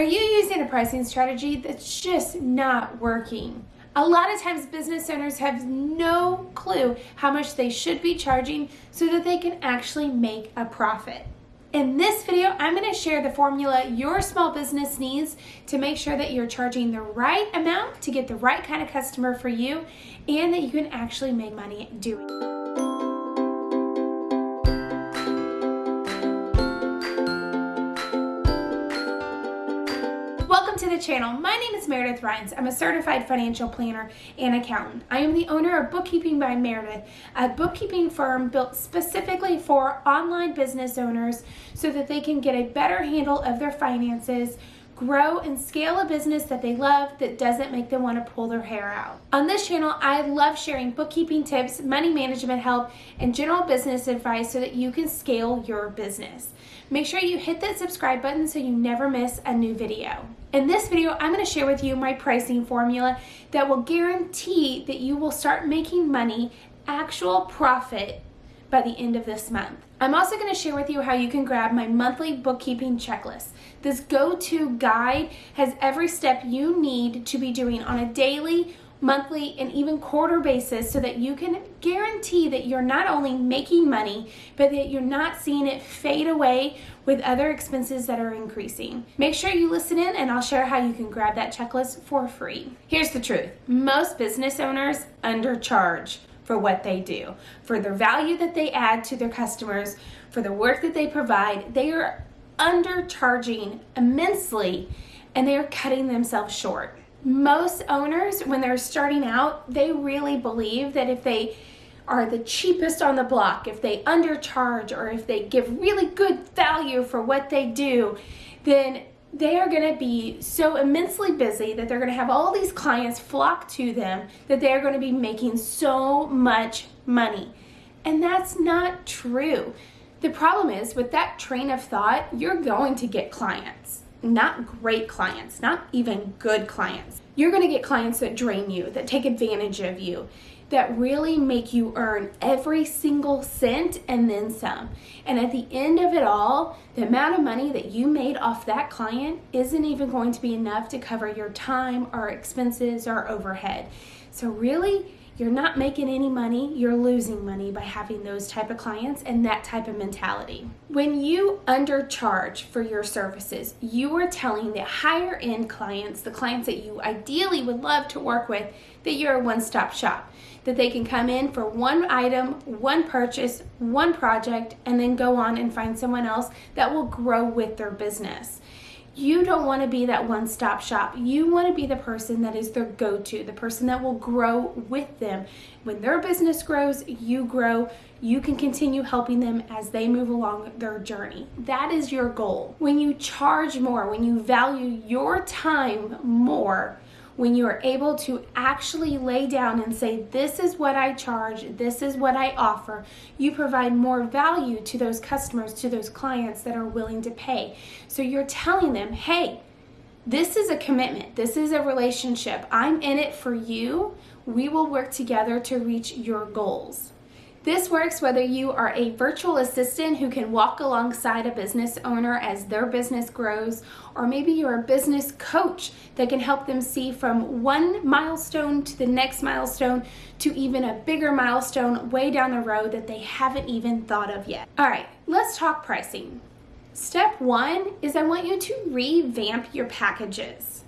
Are you using a pricing strategy that's just not working? A lot of times business owners have no clue how much they should be charging so that they can actually make a profit. In this video, I'm going to share the formula your small business needs to make sure that you're charging the right amount to get the right kind of customer for you and that you can actually make money doing it. The channel. My name is Meredith Rhines. I'm a certified financial planner and accountant. I am the owner of Bookkeeping by Meredith, a bookkeeping firm built specifically for online business owners so that they can get a better handle of their finances, grow and scale a business that they love that doesn't make them want to pull their hair out. On this channel, I love sharing bookkeeping tips, money management help, and general business advice so that you can scale your business. Make sure you hit that subscribe button so you never miss a new video. In this video, I'm going to share with you my pricing formula that will guarantee that you will start making money, actual profit, by the end of this month. I'm also going to share with you how you can grab my monthly bookkeeping checklist. This go-to guide has every step you need to be doing on a daily, monthly, and even quarter basis so that you can guarantee that you're not only making money, but that you're not seeing it fade away with other expenses that are increasing. Make sure you listen in and I'll share how you can grab that checklist for free. Here's the truth. Most business owners undercharge for what they do, for the value that they add to their customers, for the work that they provide. They are undercharging immensely and they are cutting themselves short. Most owners, when they're starting out, they really believe that if they are the cheapest on the block, if they undercharge or if they give really good value for what they do, then they are going to be so immensely busy that they're going to have all these clients flock to them that they are going to be making so much money. And that's not true. The problem is with that train of thought, you're going to get clients, not great clients, not even good clients. You're going to get clients that drain you, that take advantage of you, that really make you earn every single cent and then some. And at the end of it all, the amount of money that you made off that client isn't even going to be enough to cover your time or expenses or overhead. So really, you're not making any money, you're losing money by having those type of clients and that type of mentality. When you undercharge for your services, you are telling the higher end clients, the clients that you ideally would love to work with, that you're a one-stop shop that they can come in for one item, one purchase, one project, and then go on and find someone else that will grow with their business. You don't want to be that one-stop shop. You want to be the person that is their go-to, the person that will grow with them. When their business grows, you grow. You can continue helping them as they move along their journey. That is your goal. When you charge more, when you value your time more, when you are able to actually lay down and say, this is what I charge, this is what I offer, you provide more value to those customers, to those clients that are willing to pay. So you're telling them, hey, this is a commitment. This is a relationship. I'm in it for you. We will work together to reach your goals. This works whether you are a virtual assistant who can walk alongside a business owner as their business grows, or maybe you're a business coach that can help them see from one milestone to the next milestone to even a bigger milestone way down the road that they haven't even thought of yet. All right, let's talk pricing. Step one is I want you to revamp your packages.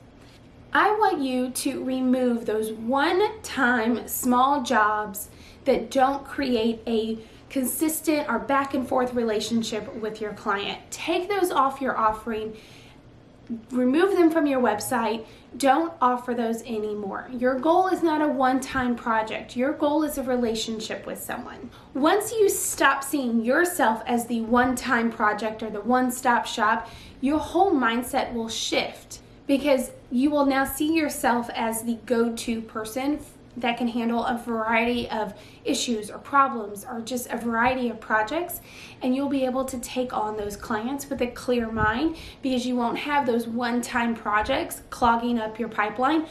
I want you to remove those one-time small jobs that don't create a consistent or back and forth relationship with your client. Take those off your offering, remove them from your website, don't offer those anymore. Your goal is not a one-time project. Your goal is a relationship with someone. Once you stop seeing yourself as the one-time project or the one-stop shop, your whole mindset will shift because you will now see yourself as the go-to person that can handle a variety of issues or problems or just a variety of projects. And you'll be able to take on those clients with a clear mind because you won't have those one-time projects clogging up your pipeline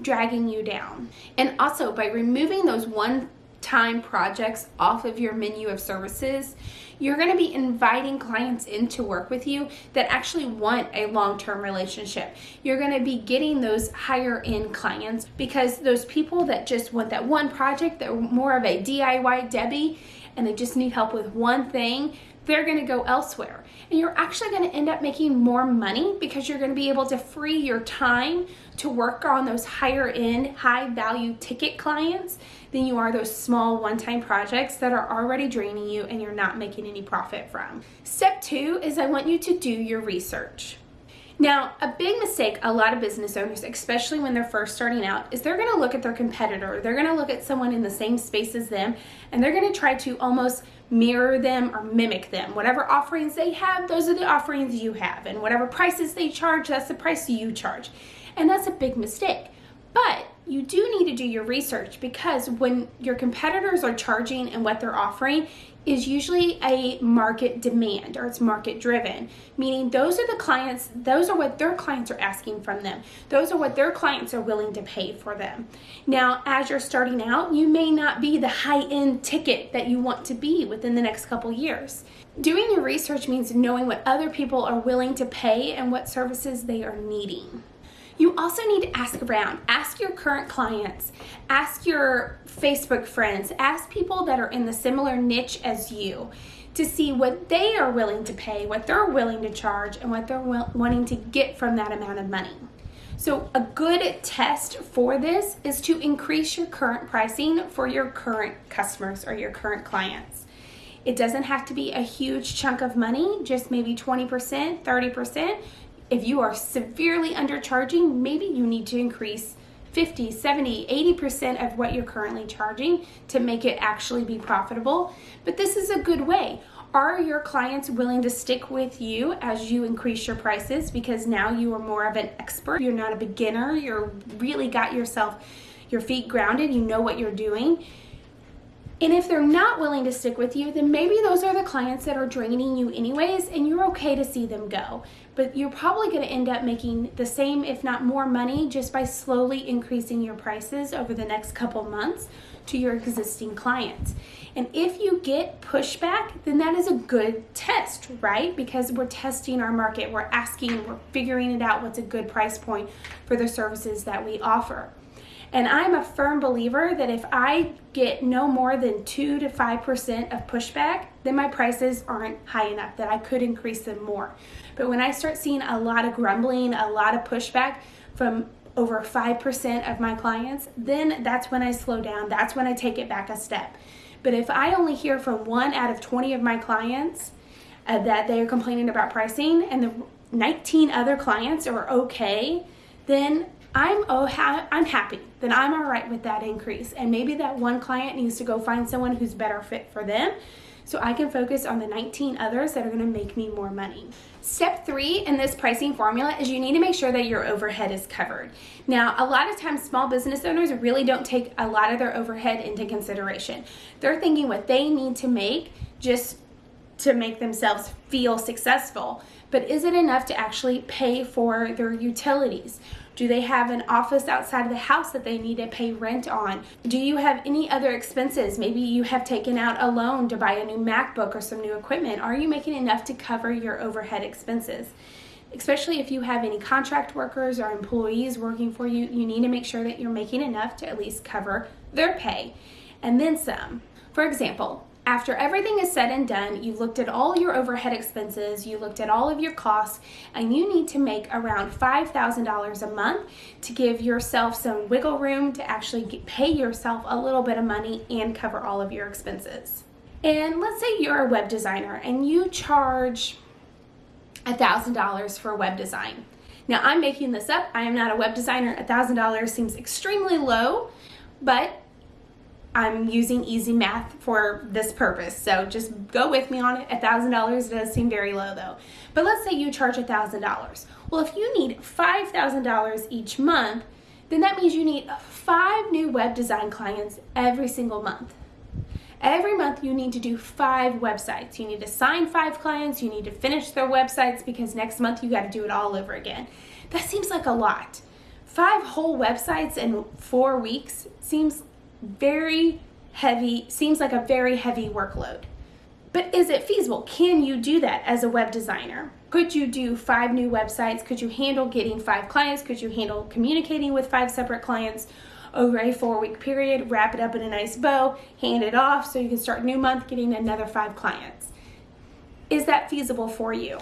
dragging you down. And also by removing those one time projects off of your menu of services, you're going to be inviting clients in to work with you that actually want a long term relationship. You're going to be getting those higher end clients because those people that just want that one project, they're more of a DIY Debbie, and they just need help with one thing, they're going to go elsewhere. And you're actually going to end up making more money because you're going to be able to free your time to work on those higher end, high value ticket clients than you are those small one time projects that are already draining you and you're not making any profit from. Step two is I want you to do your research. Now, a big mistake a lot of business owners, especially when they're first starting out, is they're going to look at their competitor. They're going to look at someone in the same space as them, and they're going to try to almost mirror them or mimic them. Whatever offerings they have, those are the offerings you have. And whatever prices they charge, that's the price you charge. And that's a big mistake. But you do need to do your research because when your competitors are charging and what they're offering is usually a market demand or it's market driven meaning those are the clients those are what their clients are asking from them. Those are what their clients are willing to pay for them. Now as you're starting out you may not be the high end ticket that you want to be within the next couple years. Doing your research means knowing what other people are willing to pay and what services they are needing you also need to ask around. Ask your current clients, ask your Facebook friends, ask people that are in the similar niche as you to see what they are willing to pay, what they're willing to charge, and what they're wanting to get from that amount of money. So, a good test for this is to increase your current pricing for your current customers or your current clients. It doesn't have to be a huge chunk of money, just maybe 20%, 30%. If you are severely undercharging, maybe you need to increase 50, 70, 80% of what you're currently charging to make it actually be profitable. But this is a good way. Are your clients willing to stick with you as you increase your prices because now you are more of an expert? You're not a beginner. You're really got yourself your feet grounded. You know what you're doing. And if they're not willing to stick with you, then maybe those are the clients that are draining you anyways, and you're okay to see them go. But you're probably going to end up making the same, if not more money, just by slowly increasing your prices over the next couple months to your existing clients. And if you get pushback, then that is a good test, right? Because we're testing our market, we're asking, we're figuring it out what's a good price point for the services that we offer. And I'm a firm believer that if I get no more than 2 to 5% of pushback, then my prices aren't high enough that I could increase them more. But when I start seeing a lot of grumbling, a lot of pushback from over 5% of my clients, then that's when I slow down. That's when I take it back a step. But if I only hear from one out of 20 of my clients uh, that they are complaining about pricing and the 19 other clients are okay, then I'm oh ha- I'm happy. Then I'm all right with that increase. And maybe that one client needs to go find someone who's better fit for them so I can focus on the 19 others that are going to make me more money. Step three in this pricing formula is you need to make sure that your overhead is covered. Now, a lot of times small business owners really don't take a lot of their overhead into consideration. They're thinking what they need to make just to make themselves feel successful. But is it enough to actually pay for their utilities? Do they have an office outside of the house that they need to pay rent on? Do you have any other expenses? Maybe you have taken out a loan to buy a new MacBook or some new equipment. Are you making enough to cover your overhead expenses? Especially if you have any contract workers or employees working for you, you need to make sure that you're making enough to at least cover their pay and then some. For example, after everything is said and done, you've looked at all your overhead expenses, you looked at all of your costs, and you need to make around $5,000 a month to give yourself some wiggle room to actually get, pay yourself a little bit of money and cover all of your expenses. And let's say you're a web designer and you charge $1,000 for web design. Now, I'm making this up. I am not a web designer. $1,000 seems extremely low, but I'm using easy math for this purpose. So just go with me on it. $1,000 does seem very low though. But let's say you charge $1,000. Well, if you need $5,000 each month, then that means you need five new web design clients every single month. Every month you need to do five websites. You need to sign five clients, you need to finish their websites because next month you got to do it all over again. That seems like a lot. Five whole websites in four weeks seems very heavy, seems like a very heavy workload. But is it feasible? Can you do that as a web designer? Could you do five new websites? Could you handle getting five clients? Could you handle communicating with five separate clients over a four week period? Wrap it up in a nice bow, hand it off so you can start new month getting another five clients. Is that feasible for you?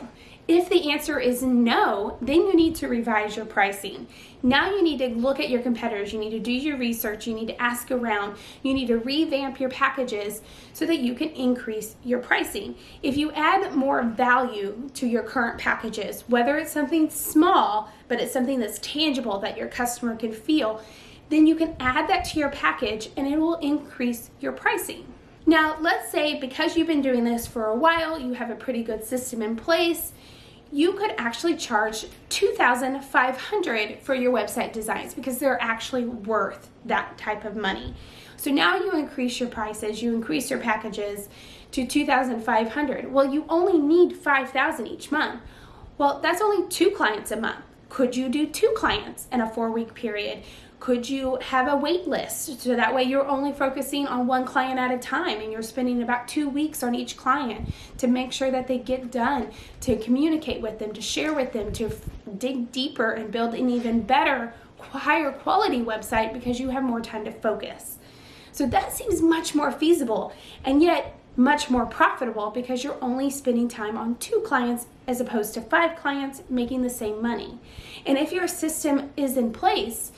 If the answer is no, then you need to revise your pricing. Now you need to look at your competitors, you need to do your research, you need to ask around, you need to revamp your packages so that you can increase your pricing. If you add more value to your current packages, whether it's something small, but it's something that's tangible that your customer can feel, then you can add that to your package and it will increase your pricing. Now, let's say because you've been doing this for a while, you have a pretty good system in place, you could actually charge 2500 for your website designs because they're actually worth that type of money. So now you increase your prices, you increase your packages to 2500. Well, you only need 5000 each month. Well, that's only two clients a month. Could you do two clients in a 4-week period? Could you have a wait list so that way you're only focusing on one client at a time and you're spending about two weeks on each client to make sure that they get done, to communicate with them, to share with them, to dig deeper and build an even better, higher quality website because you have more time to focus. So that seems much more feasible and yet much more profitable because you're only spending time on two clients as opposed to five clients making the same money. And if your system is in place,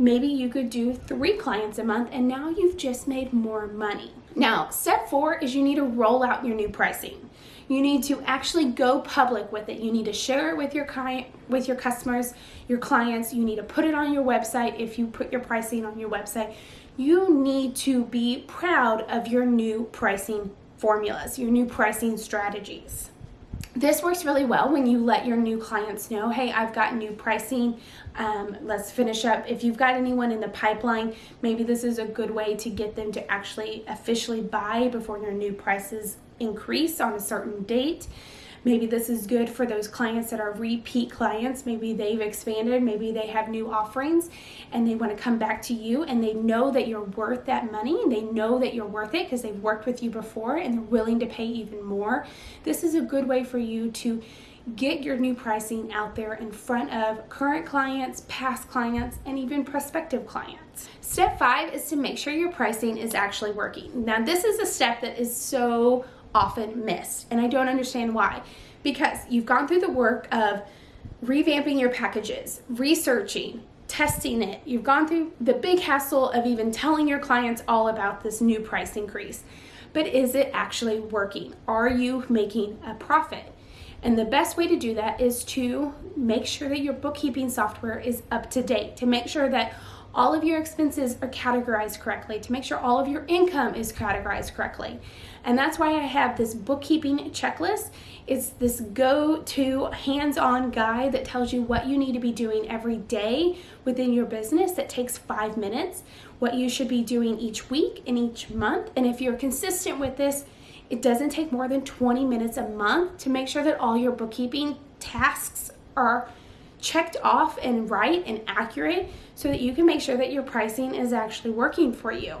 maybe you could do three clients a month and now you've just made more money. Now, step four is you need to roll out your new pricing. You need to actually go public with it. You need to share it with your client, with your customers, your clients. You need to put it on your website if you put your pricing on your website. You need to be proud of your new pricing formulas, your new pricing strategies. This works really well when you let your new clients know, hey, I've got new pricing. Um, let's finish up. If you've got anyone in the pipeline, maybe this is a good way to get them to actually officially buy before your new prices increase on a certain date. Maybe this is good for those clients that are repeat clients. Maybe they've expanded, maybe they have new offerings and they want to come back to you and they know that you're worth that money and they know that you're worth it because they've worked with you before and they're willing to pay even more. This is a good way for you to get your new pricing out there in front of current clients, past clients, and even prospective clients. Step five is to make sure your pricing is actually working. Now, this is a step that is so often missed. And I don't understand why. Because you've gone through the work of revamping your packages, researching, testing it. You've gone through the big hassle of even telling your clients all about this new price increase. But is it actually working? Are you making a profit? And the best way to do that is to make sure that your bookkeeping software is up to date, to make sure that all of your expenses are categorized correctly, to make sure all of your income is categorized correctly. And that's why I have this bookkeeping checklist. It's this go-to hands-on guide that tells you what you need to be doing every day within your business that takes five minutes, what you should be doing each week and each month. And if you're consistent with this, it doesn't take more than 20 minutes a month to make sure that all your bookkeeping tasks are checked off and right and accurate so that you can make sure that your pricing is actually working for you.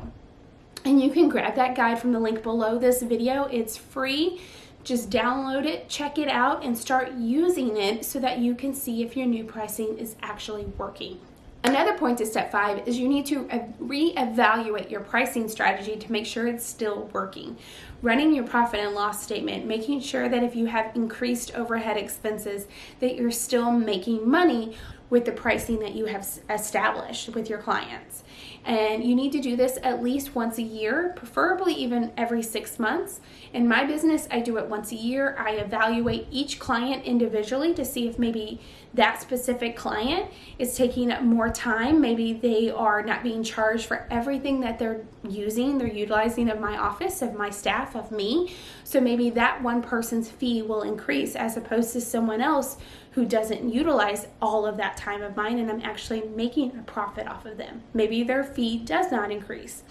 And you can grab that guide from the link below this video. It's free. Just download it, check it out, and start using it so that you can see if your new pricing is actually working. Another point to step five is you need to reevaluate your pricing strategy to make sure it's still working. Running your profit and loss statement, making sure that if you have increased overhead expenses, that you're still making money with the pricing that you have established with your clients. And you need to do this at least once a year, preferably even every six months. In my business, I do it once a year. I evaluate each client individually to see if maybe that specific client is taking up more time. Maybe they are not being charged for everything that they're using, they're utilizing of my office, of my staff, of me. So maybe that one person's fee will increase as opposed to someone else who doesn't utilize all of that time of mine and I'm actually making a profit off of them. Maybe their fee does not increase.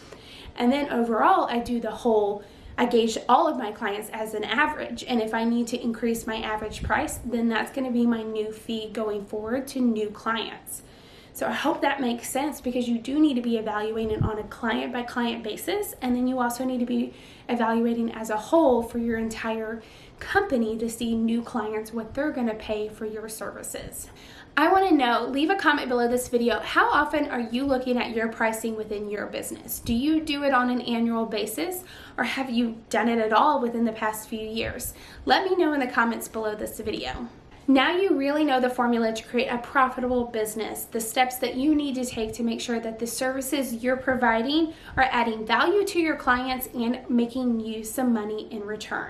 And then overall, I do the whole I gauge all of my clients as an average. And if I need to increase my average price, then that's going to be my new fee going forward to new clients. So I hope that makes sense because you do need to be evaluating on a client by client basis. And then you also need to be evaluating as a whole for your entire company to see new clients what they're going to pay for your services. I want to know, leave a comment below this video, how often are you looking at your pricing within your business? Do you do it on an annual basis or have you done it at all within the past few years? Let me know in the comments below this video. Now you really know the formula to create a profitable business, the steps that you need to take to make sure that the services you're providing are adding value to your clients and making you some money in return.